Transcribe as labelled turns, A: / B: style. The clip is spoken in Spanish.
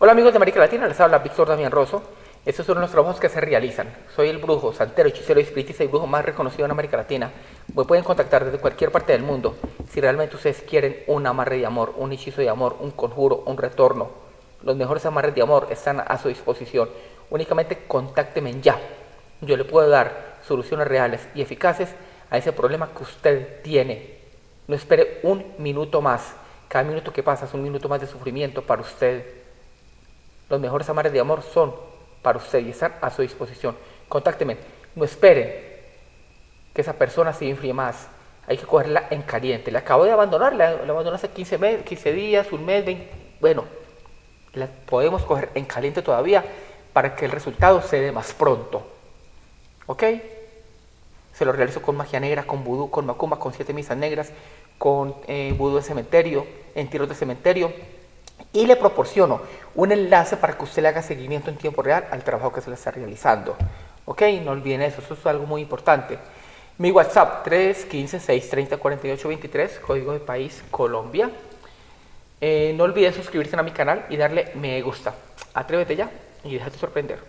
A: Hola amigos de América Latina, les habla Víctor Damián Rosso. Estos son los trabajos que se realizan. Soy el brujo, santero, hechicero, espiritista y brujo más reconocido en América Latina. Me pueden contactar desde cualquier parte del mundo. Si realmente ustedes quieren un amarre de amor, un hechizo de amor, un conjuro, un retorno, los mejores amarres de amor están a su disposición. Únicamente contácteme ya. Yo le puedo dar soluciones reales y eficaces a ese problema que usted tiene. No espere un minuto más. Cada minuto que pasa es un minuto más de sufrimiento para usted. Los mejores amares de amor son para usted y están a su disposición. Contácteme. No esperen que esa persona se infríe más. Hay que cogerla en caliente. La acabo de abandonar, la, abandoné hace 15, 15 días, un mes, 20. Bueno, la podemos coger en caliente todavía para que el resultado se dé más pronto. ¿Ok? Se lo realizo con magia negra, con vudú, con macumba, con siete misas negras, con eh, vudú de cementerio, en tiros de cementerio, y le proporciono un enlace para que usted le haga seguimiento en tiempo real al trabajo que se le está realizando. ¿Ok? No olviden eso, eso es algo muy importante. Mi WhatsApp 315-630-4823, código de país Colombia. Eh, no olvides suscribirse a mi canal y darle me gusta. Atrévete ya y déjate sorprender.